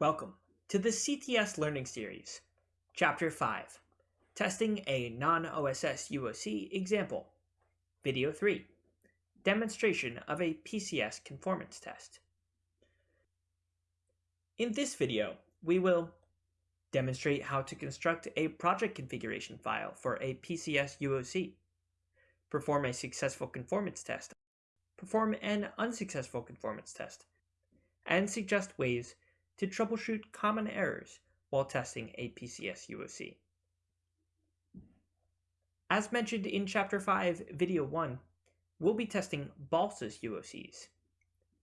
Welcome to the CTS Learning Series, Chapter 5, Testing a Non-OSS UOC Example, Video 3, Demonstration of a PCS Conformance Test. In this video, we will demonstrate how to construct a project configuration file for a PCS UOC, perform a successful conformance test, perform an unsuccessful conformance test, and suggest ways to troubleshoot common errors while testing a PCS UOC. As mentioned in Chapter 5, Video 1, we'll be testing BALSA's UOCs.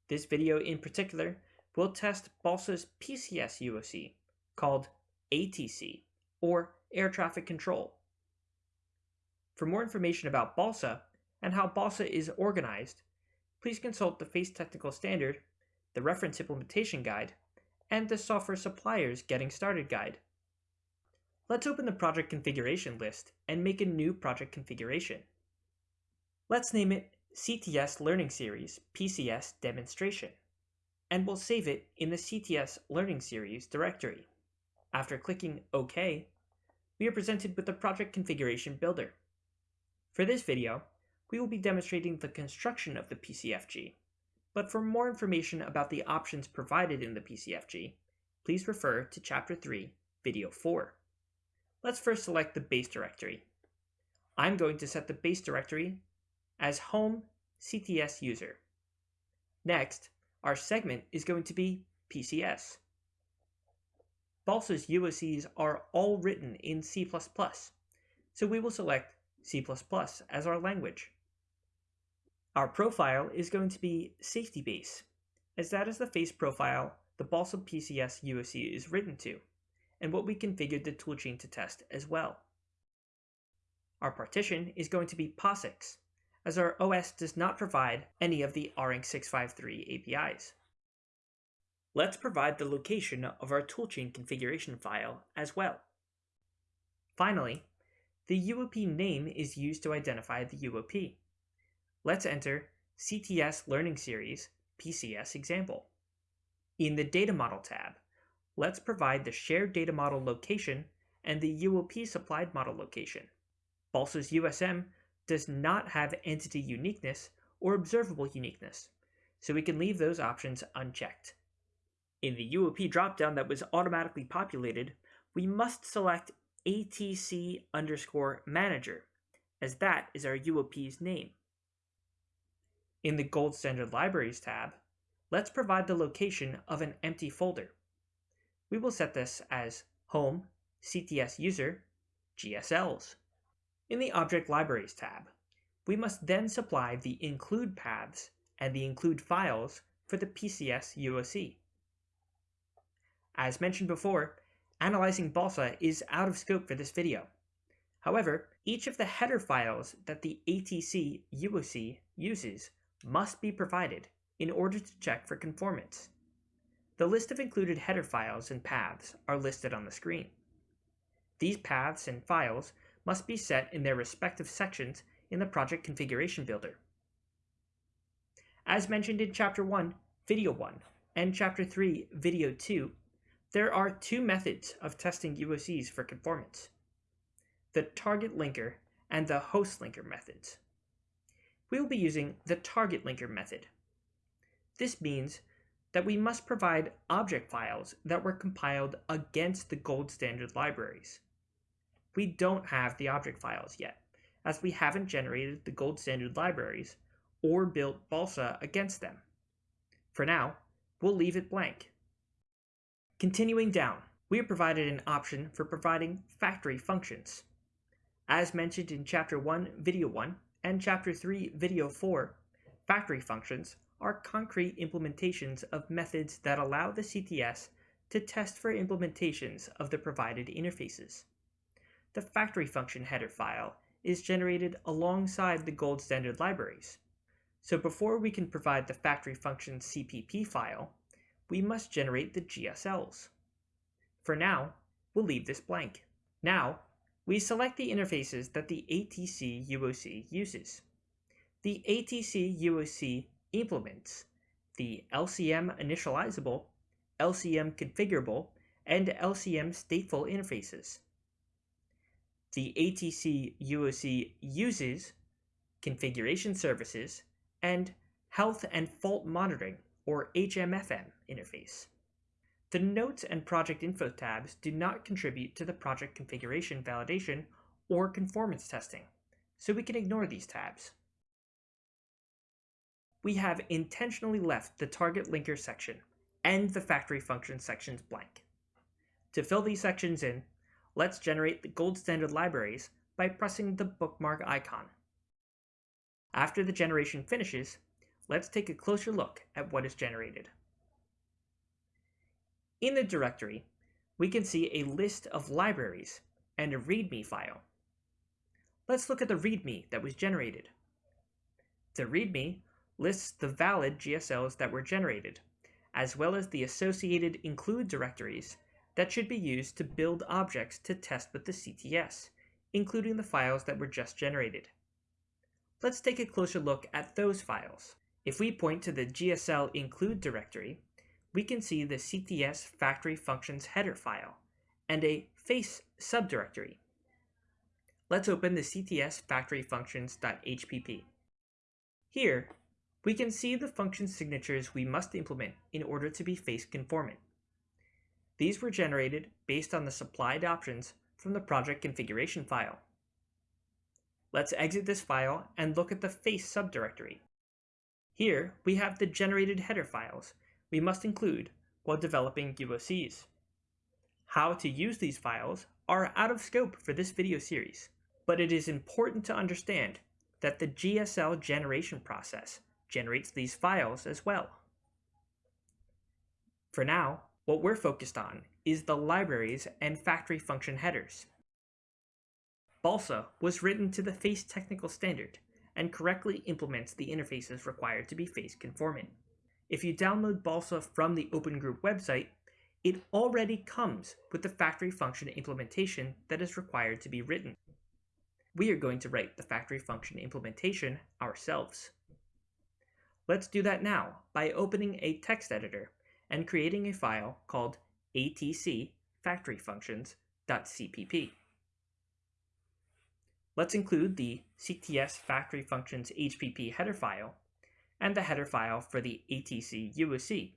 This video in particular will test BALSA's PCS UOC, called ATC, or Air Traffic Control. For more information about BALSA and how BALSA is organized, please consult the FACE Technical Standard, the Reference Implementation Guide, and the Software Suppliers Getting Started Guide. Let's open the project configuration list and make a new project configuration. Let's name it CTS Learning Series PCS Demonstration, and we'll save it in the CTS Learning Series directory. After clicking OK, we are presented with the Project Configuration Builder. For this video, we will be demonstrating the construction of the PCFG, but for more information about the options provided in the PCFG, please refer to Chapter 3, Video 4. Let's first select the base directory. I'm going to set the base directory as home CTS user. Next, our segment is going to be PCS. BALSA's UOCs are all written in C++, so we will select C++ as our language. Our profile is going to be safety base, as that is the face profile the Balsam PCS UOC is written to, and what we configured the toolchain to test as well. Our partition is going to be POSIX, as our OS does not provide any of the ARINC 653 APIs. Let's provide the location of our toolchain configuration file as well. Finally, the UOP name is used to identify the UOP. Let's enter CTS Learning Series PCS example. In the Data Model tab, let's provide the shared data model location and the UOP supplied model location. BALSA's USM does not have entity uniqueness or observable uniqueness, so we can leave those options unchecked. In the UOP dropdown that was automatically populated, we must select ATC underscore manager, as that is our UOP's name. In the Gold Standard Libraries tab, let's provide the location of an empty folder. We will set this as Home, CTS User, GSLs. In the Object Libraries tab, we must then supply the include paths and the include files for the PCS UOC. As mentioned before, analyzing BALSA is out of scope for this video. However, each of the header files that the ATC UOC uses must be provided in order to check for conformance. The list of included header files and paths are listed on the screen. These paths and files must be set in their respective sections in the Project Configuration Builder. As mentioned in Chapter 1, Video 1, and Chapter 3, Video 2, there are two methods of testing UOCs for conformance. The target linker and the host linker methods we will be using the target linker method. This means that we must provide object files that were compiled against the gold standard libraries. We don't have the object files yet, as we haven't generated the gold standard libraries or built Balsa against them. For now, we'll leave it blank. Continuing down, we have provided an option for providing factory functions. As mentioned in Chapter 1, Video 1, and Chapter 3, Video 4, factory functions are concrete implementations of methods that allow the CTS to test for implementations of the provided interfaces. The factory function header file is generated alongside the gold standard libraries. So before we can provide the factory function CPP file, we must generate the GSLs. For now, we'll leave this blank. Now, we select the interfaces that the ATC UOC uses. The ATC UOC implements the LCM initializable, LCM configurable and LCM stateful interfaces. The ATC UOC uses configuration services and health and fault monitoring or HMFM interface. The Notes and Project Info tabs do not contribute to the project configuration validation or conformance testing, so we can ignore these tabs. We have intentionally left the target linker section and the factory function sections blank. To fill these sections in, let's generate the gold standard libraries by pressing the bookmark icon. After the generation finishes, let's take a closer look at what is generated. In the directory, we can see a list of libraries and a README file. Let's look at the README that was generated. The README lists the valid GSLs that were generated, as well as the associated include directories that should be used to build objects to test with the CTS, including the files that were just generated. Let's take a closer look at those files. If we point to the GSL include directory, we can see the CTS factory functions header file and a face subdirectory. Let's open the CTS factory functions.hpp. Here, we can see the function signatures we must implement in order to be face conformant. These were generated based on the supplied options from the project configuration file. Let's exit this file and look at the face subdirectory. Here, we have the generated header files we must include while developing UOCs. How to use these files are out of scope for this video series, but it is important to understand that the GSL generation process generates these files as well. For now, what we're focused on is the libraries and factory function headers. Balsa was written to the FACE technical standard and correctly implements the interfaces required to be FACE conformant. If you download Balsa from the Open Group website, it already comes with the factory function implementation that is required to be written. We are going to write the factory function implementation ourselves. Let's do that now by opening a text editor and creating a file called atc. Let's include the CTS factory functions HPP header file and the header file for the ATC UOC,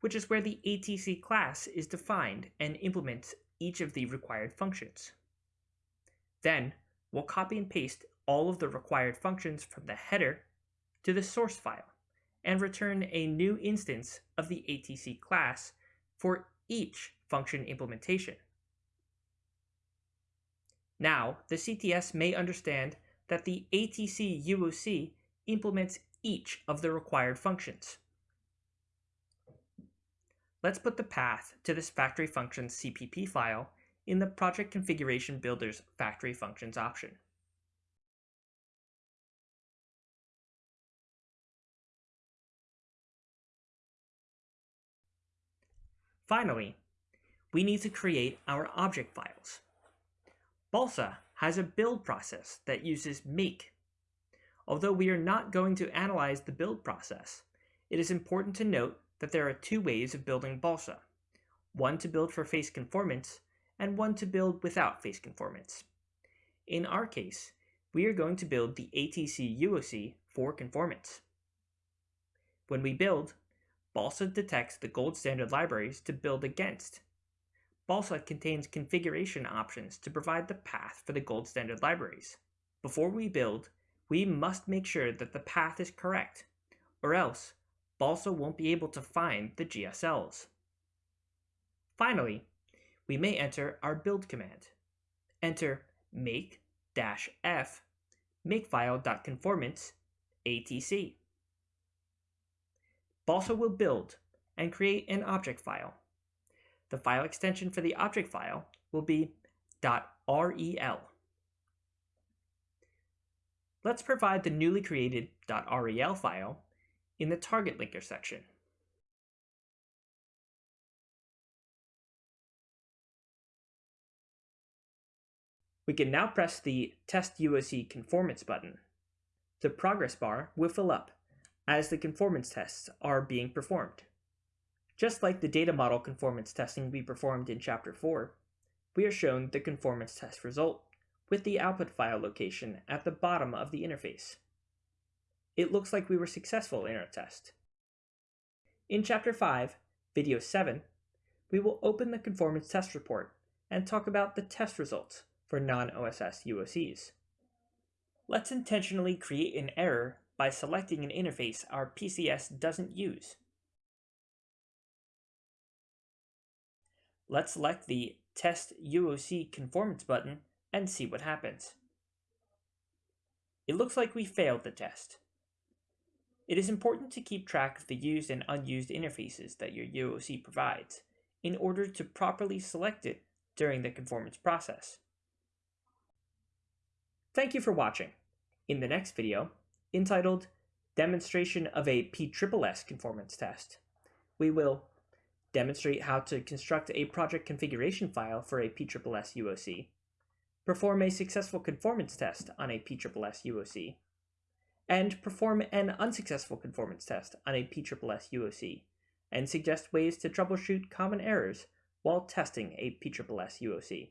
which is where the ATC class is defined and implements each of the required functions. Then, we'll copy and paste all of the required functions from the header to the source file and return a new instance of the ATC class for each function implementation. Now, the CTS may understand that the ATC UOC implements each of the required functions. Let's put the path to this factory functions CPP file in the Project Configuration Builder's Factory Functions option. Finally, we need to create our object files. Balsa has a build process that uses make Although we are not going to analyze the build process, it is important to note that there are two ways of building Balsa, one to build for face conformance and one to build without face conformance. In our case, we are going to build the ATC UOC for conformance. When we build, Balsa detects the gold standard libraries to build against. Balsa contains configuration options to provide the path for the gold standard libraries. Before we build, we must make sure that the path is correct, or else Balsa won't be able to find the GSLs. Finally, we may enter our build command. Enter make-f makefile.conformance atc. Balsa will build and create an object file. The file extension for the object file will be .rel. Let's provide the newly created .rel file in the target linker section. We can now press the Test UOC Conformance button. The progress bar will fill up as the conformance tests are being performed. Just like the data model conformance testing we performed in Chapter 4, we are shown the conformance test result with the output file location at the bottom of the interface. It looks like we were successful in our test. In Chapter 5, Video 7, we will open the conformance test report and talk about the test results for non-OSS UOCs. Let's intentionally create an error by selecting an interface our PCS doesn't use. Let's select the Test UOC Conformance button and see what happens. It looks like we failed the test. It is important to keep track of the used and unused interfaces that your UOC provides in order to properly select it during the conformance process. Thank you for watching. In the next video, entitled Demonstration of a PSSS Conformance Test, we will demonstrate how to construct a project configuration file for a PSSS UOC, perform a successful conformance test on a PSSS UOC, and perform an unsuccessful conformance test on a PSSS UOC, and suggest ways to troubleshoot common errors while testing a PSSS UOC.